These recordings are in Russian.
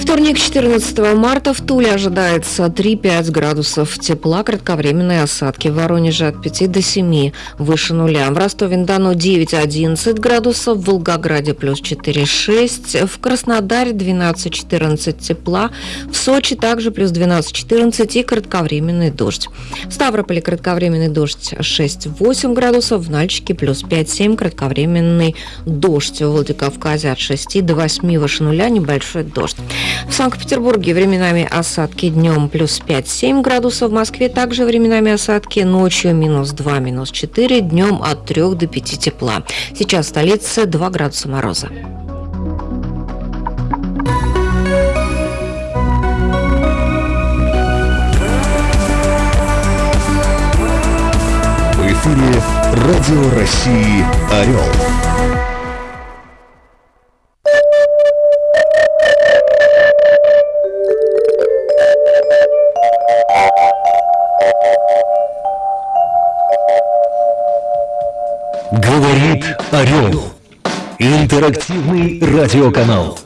Вторник, 14 марта, в Туле ожидается 3-5 градусов тепла, кратковременные осадки. В Воронеже от 5 до 7, выше нуля. В Ростове-на-Дону 9-11 градусов, в Волгограде плюс 4-6, в Краснодаре 12-14 тепла, в Сочи также плюс 12-14 и кратковременный дождь. В Ставрополе кратковременный дождь 6-8 градусов, в Нальчике плюс 5-7 кратковременный дождь. В Владикавказе от 6 до 8 выше нуля небольшой дождь. В Санкт-Петербурге временами осадки днем плюс 5-7 градусов, в Москве также временами осадки, ночью минус 2, минус 4, днем от 3 до 5 тепла. Сейчас в столице 2 градуса мороза. В эфире Радио России «Орел». Говорит Орел. Интерактивный радиоканал.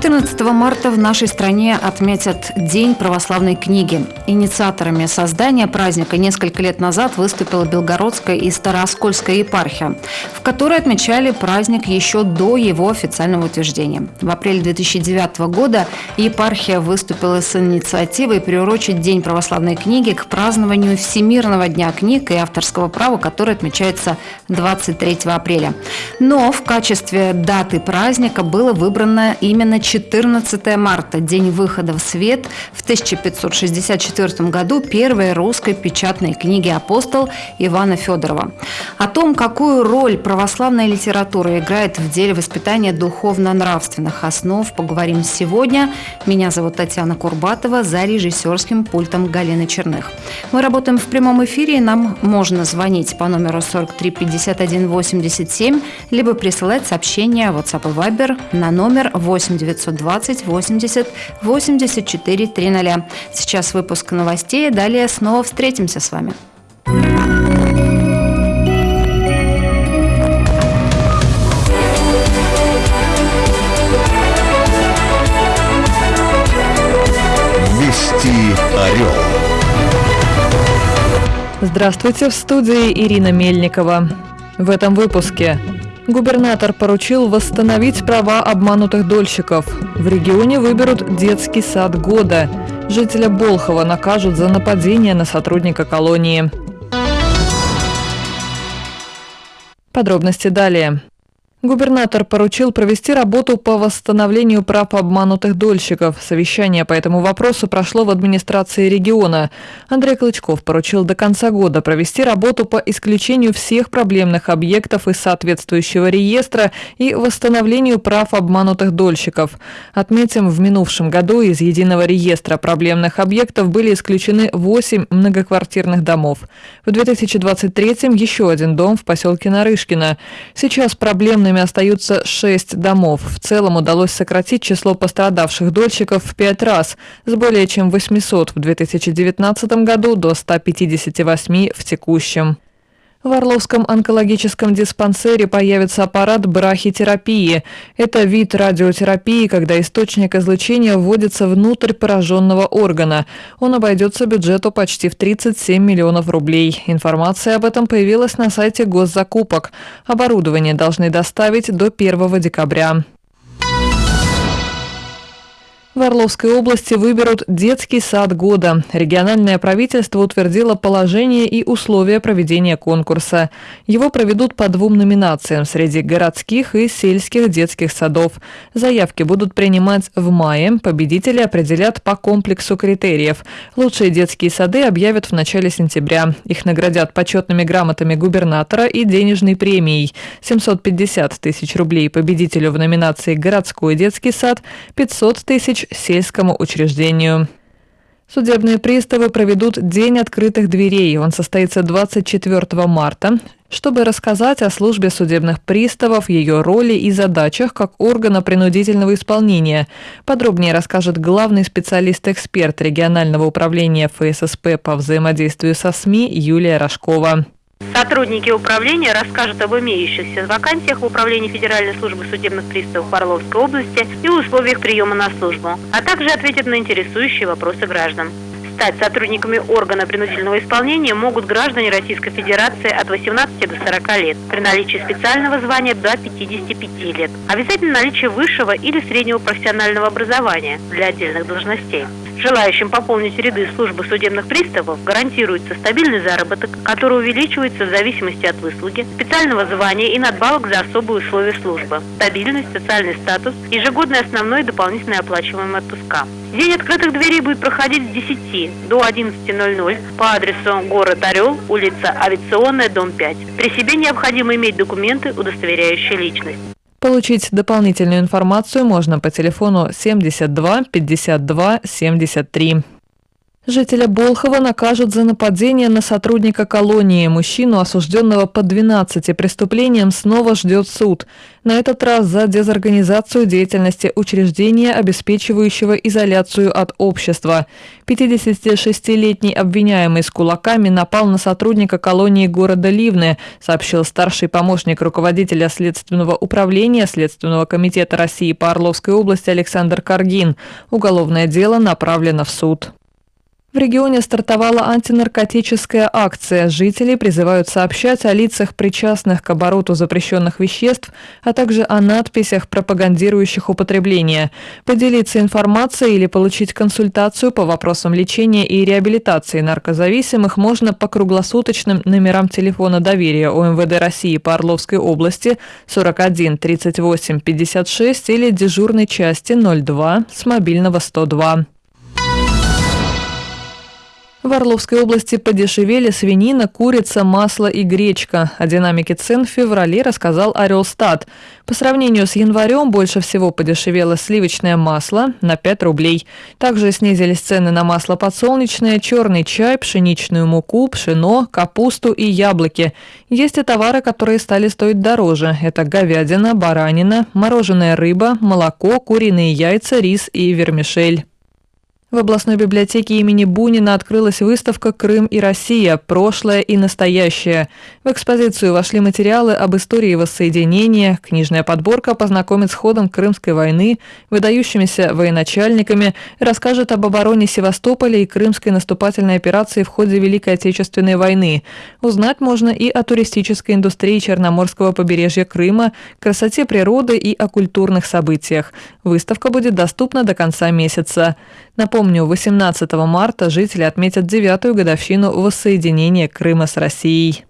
14 марта в нашей стране отметят День православной книги. Инициаторами создания праздника несколько лет назад выступила Белгородская и Старооскольская епархия, в которой отмечали праздник еще до его официального утверждения. В апреле 2009 года епархия выступила с инициативой приурочить День православной книги к празднованию Всемирного дня книг и авторского права, который отмечается 23 апреля. Но в качестве даты праздника было выбрано именно 14 марта, день выхода в свет в 1564 году первой русской печатной книги «Апостол» Ивана Федорова. О том, какую роль православная литература играет в деле воспитания духовно-нравственных основ, поговорим сегодня. Меня зовут Татьяна Курбатова, за режиссерским пультом Галины Черных. Мы работаем в прямом эфире, и нам можно звонить по номеру 43 51 87, либо присылать сообщения в WhatsApp и Viber на номер 8 920 80 84 300. Сейчас выпуск новостей, далее снова встретимся с вами. Вести Орел. Здравствуйте, в студии Ирина Мельникова. В этом выпуске Губернатор поручил восстановить права обманутых дольщиков. В регионе выберут детский сад года. Жителя Болхова накажут за нападение на сотрудника колонии. Подробности далее. Губернатор поручил провести работу по восстановлению прав обманутых дольщиков. Совещание по этому вопросу прошло в администрации региона. Андрей Клычков поручил до конца года провести работу по исключению всех проблемных объектов из соответствующего реестра и восстановлению прав обманутых дольщиков. Отметим, в минувшем году из единого реестра проблемных объектов были исключены 8 многоквартирных домов. В 2023 еще один дом в поселке Нарышкино. Сейчас проблемные Бездомными остаются шесть домов. В целом удалось сократить число пострадавших дольщиков в пять раз, с более чем 800 в 2019 году до 158 в текущем. В Орловском онкологическом диспансере появится аппарат брахитерапии. Это вид радиотерапии, когда источник излучения вводится внутрь пораженного органа. Он обойдется бюджету почти в 37 миллионов рублей. Информация об этом появилась на сайте госзакупок. Оборудование должны доставить до 1 декабря. В Орловской области выберут детский сад года. Региональное правительство утвердило положение и условия проведения конкурса. Его проведут по двум номинациям среди городских и сельских детских садов. Заявки будут принимать в мае. Победители определят по комплексу критериев. Лучшие детские сады объявят в начале сентября. Их наградят почетными грамотами губернатора и денежной премией. 750 тысяч рублей победителю в номинации «Городской детский сад», 500 тысяч помощь сельскому учреждению. Судебные приставы проведут День открытых дверей. Он состоится 24 марта, чтобы рассказать о службе судебных приставов, ее роли и задачах как органа принудительного исполнения. Подробнее расскажет главный специалист-эксперт регионального управления ФССП по взаимодействию со СМИ Юлия Рожкова. Сотрудники управления расскажут об имеющихся вакансиях в Управлении Федеральной службы судебных приставов Орловской области и условиях приема на службу, а также ответят на интересующие вопросы граждан. Стать сотрудниками органа принудительного исполнения могут граждане Российской Федерации от 18 до 40 лет, при наличии специального звания до 55 лет. Обязательно наличие высшего или среднего профессионального образования для отдельных должностей. Желающим пополнить ряды службы судебных приставов гарантируется стабильный заработок, который увеличивается в зависимости от выслуги, специального звания и надбавок за особые условия службы, стабильность, социальный статус, ежегодный основной и дополнительный оплачиваемый отпуска. День открытых дверей будет проходить с 10 до 11.00 по адресу город Орел, улица Авиационная, дом 5. При себе необходимо иметь документы, удостоверяющие личность. Получить дополнительную информацию можно по телефону 72 52 73. Жителя Болхова накажут за нападение на сотрудника колонии. Мужчину, осужденного по 12 преступлениям, снова ждет суд. На этот раз за дезорганизацию деятельности учреждения, обеспечивающего изоляцию от общества. 56-летний обвиняемый с кулаками напал на сотрудника колонии города Ливны, сообщил старший помощник руководителя Следственного управления Следственного комитета России по Орловской области Александр Каргин. Уголовное дело направлено в суд. В регионе стартовала антинаркотическая акция. Жители призывают сообщать о лицах, причастных к обороту запрещенных веществ, а также о надписях, пропагандирующих употребление. Поделиться информацией или получить консультацию по вопросам лечения и реабилитации наркозависимых можно по круглосуточным номерам телефона доверия ОМВД России по Орловской области 41 38 56 или дежурной части 02 с мобильного 102. В Орловской области подешевели свинина, курица, масло и гречка. О динамике цен в феврале рассказал Орелстат. По сравнению с январем больше всего подешевело сливочное масло на 5 рублей. Также снизились цены на масло подсолнечное, черный чай, пшеничную муку, пшено, капусту и яблоки. Есть и товары, которые стали стоить дороже. Это говядина, баранина, мороженая рыба, молоко, куриные яйца, рис и вермишель. В областной библиотеке имени Бунина открылась выставка «Крым и Россия. Прошлое и настоящее». В экспозицию вошли материалы об истории воссоединения, книжная подборка познакомит с ходом Крымской войны, выдающимися военачальниками, расскажет об обороне Севастополя и крымской наступательной операции в ходе Великой Отечественной войны. Узнать можно и о туристической индустрии Черноморского побережья Крыма, красоте природы и о культурных событиях. Выставка будет доступна до конца месяца. Напомню, 18 марта жители отметят девятую годовщину воссоединения Крыма с Россией.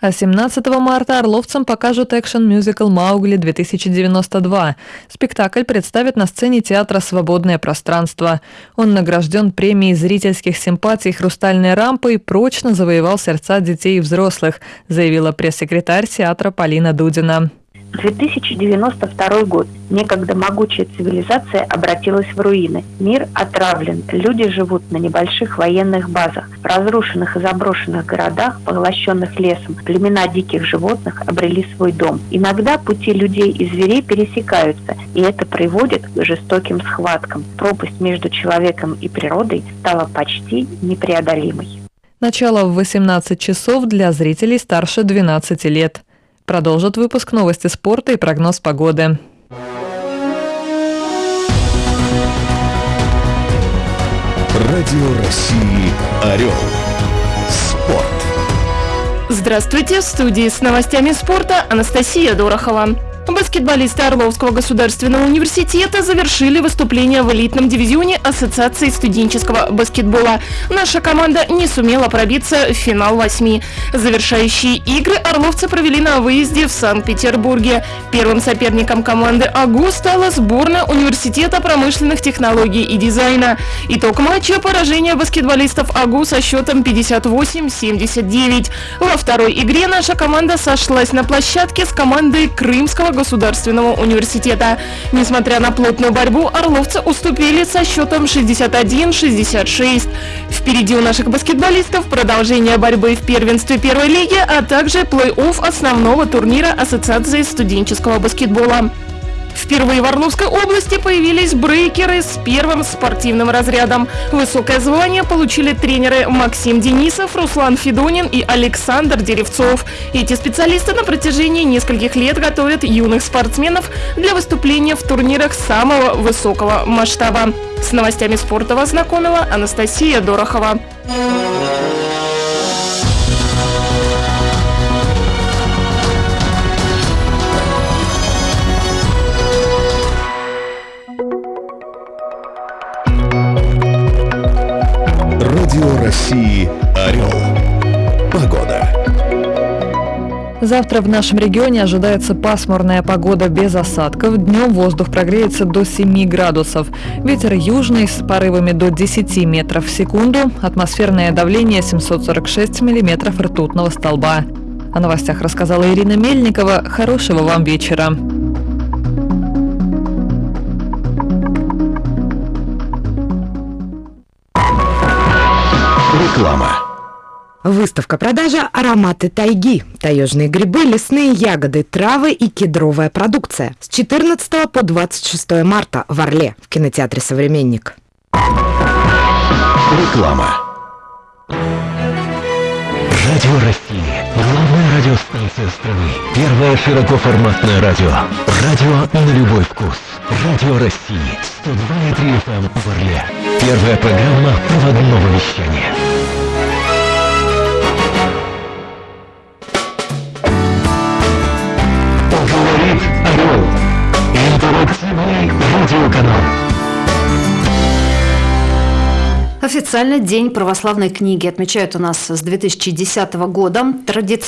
А 17 марта орловцам покажут экшен-мюзикл «Маугли-2092». Спектакль представит на сцене театра «Свободное пространство». Он награжден премией зрительских симпатий «Хрустальной рампы» и прочно завоевал сердца детей и взрослых, заявила пресс-секретарь театра Полина Дудина. 2092 год. Некогда могучая цивилизация обратилась в руины. Мир отравлен. Люди живут на небольших военных базах. В разрушенных и заброшенных городах, поглощенных лесом, племена диких животных обрели свой дом. Иногда пути людей и зверей пересекаются, и это приводит к жестоким схваткам. Пропасть между человеком и природой стала почти непреодолимой. Начало в 18 часов для зрителей старше 12 лет. Продолжит выпуск новости спорта и прогноз погоды. Радио России «Орел». Спорт. Здравствуйте, в студии с новостями спорта Анастасия Дорохова. Баскетболисты Орловского государственного университета завершили выступление в элитном дивизионе Ассоциации студенческого баскетбола. Наша команда не сумела пробиться в финал восьми. Завершающие игры орловцы провели на выезде в Санкт-Петербурге. Первым соперником команды АГУ стала сборная Университета промышленных технологий и дизайна. Итог матча – поражение баскетболистов АГУ со счетом 58-79. Во второй игре наша команда сошлась на площадке с командой Крымского государственного университета. Несмотря на плотную борьбу, орловцы уступили со счетом 61-66. Впереди у наших баскетболистов продолжение борьбы в первенстве первой лиги, а также плей-офф основного турнира Ассоциации студенческого баскетбола. Впервые в Орловской области появились брейкеры с первым спортивным разрядом. Высокое звание получили тренеры Максим Денисов, Руслан Федунин и Александр Деревцов. Эти специалисты на протяжении нескольких лет готовят юных спортсменов для выступления в турнирах самого высокого масштаба. С новостями спорта вас знакомила Анастасия Дорохова. Завтра в нашем регионе ожидается пасмурная погода без осадков. Днем воздух прогреется до 7 градусов. Ветер южный с порывами до 10 метров в секунду. Атмосферное давление 746 миллиметров ртутного столба. О новостях рассказала Ирина Мельникова. Хорошего вам вечера. Реклама. Выставка продажа «Ароматы тайги». Таежные грибы, лесные ягоды, травы и кедровая продукция. С 14 по 26 марта в Орле в кинотеатре «Современник». Реклама. Радио России. Главная радиостанция страны. Первое широкоформатное радио. Радио на любой вкус. Радио России. 102,3 FM в Орле. Первая программа проводного вещания. Официально День православной книги отмечают у нас с 2010 года. Традиционно